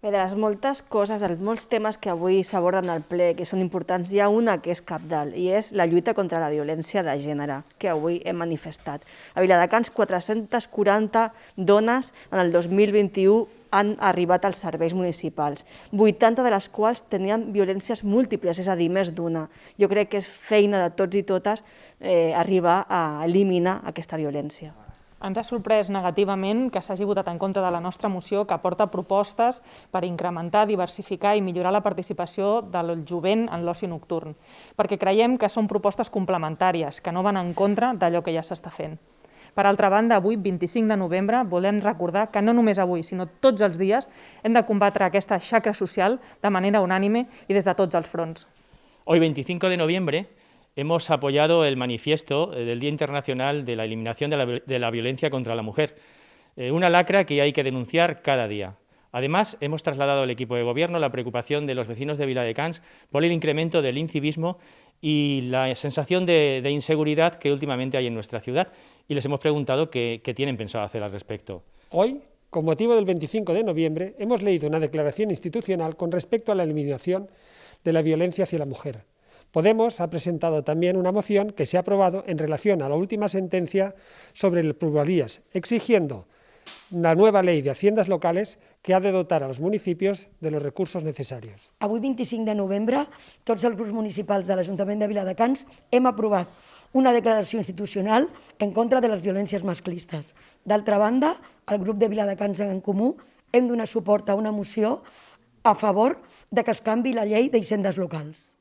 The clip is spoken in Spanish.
Bé, de les moltes coses, dels molts temes que avui s'aborden al ple, que són importants, hi ha una que és capdalt, i és la lluita contra la violència de gènere, que avui hem manifestat. A Viladecans, 440 dones en el 2021 han arribat als serveis municipals, 80 de les quals tenien violències múltiples, és a dir, més d'una. Jo crec que és feina de tots i totes eh, arribar a eliminar aquesta violència. Ens ha sorprès negativament que s'hagi votat en contra de la nostra moció que aporta propostes per incrementar, diversificar i millorar la participació del jovent en l'oci nocturn, perquè creiem que són propostes complementàries, que no van en contra d'allò que ja s'està fent. Per altra banda, avui, 25 de novembre, volem recordar que no només avui, sinó tots els dies, hem de combatre aquesta xacra social de manera unànime i des de tots els fronts. Hoy, 25 de noviembre, hemos apoyado el manifiesto eh, del Día Internacional de la Eliminación de la, Violencia contra la Mujer, eh, una lacra que hay que denunciar cada día. Además, hemos trasladado al equipo de gobierno la preocupación de los vecinos de Viladecans por el incremento del incivismo y la sensación de, inseguridad que últimamente hay en nuestra ciudad y les hemos preguntado qué, qué tienen pensado hacer al respecto. Hoy, con motivo del 25 de noviembre, hemos leído una declaración institucional con respecto a la eliminación de la violencia hacia la mujer. Podemos ha presentado también una moción que se ha aprobado en relación a la última sentencia sobre el pluralías, exigiendo la nueva ley de haciendas locales que ha de dotar a los municipios de los recursos necessàries. Avui, 25 de novembre, tots els grups municipals de l'Ajuntament de Viladecans hem aprovat una declaració institucional en contra de les violències masclistes. D'altra banda, el grup de Viladecans en Comú hem donat suport a una moció a favor de que es canvi la llei d'hisendes locals.